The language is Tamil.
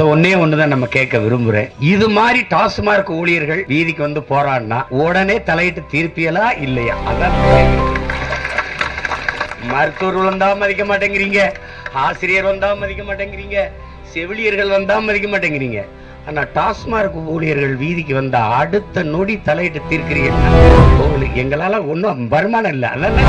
அதை ஒன்னே ஒண்ணுதான் நம்ம கேட்க விரும்புறேன். இது மாதிரி டாஸ்மார்க் ஊழியர்கள் வீதிக்கு வந்து போராடினா உடனே தலையிட்டு தீர்ப்பியலா இல்லையா? அதான் மருத்துவர் வந்தா மதிக்க மாட்டேங்கிறீங்க. ஆசிரியர் வந்தா மதிக்க மாட்டேங்கிறீங்க. செவிலியர்கள் வந்தா மதிக்க மாட்டேங்கிறீங்க. ஆனா டாஸ்மார்க் ஊழியர்கள் வீதிக்கு வந்தா அடுத்த நொடி தலையிட்டு தீர்க்கிறீங்க எங்களால ஒண்ணும் வருமானம் இல்லை. அதான்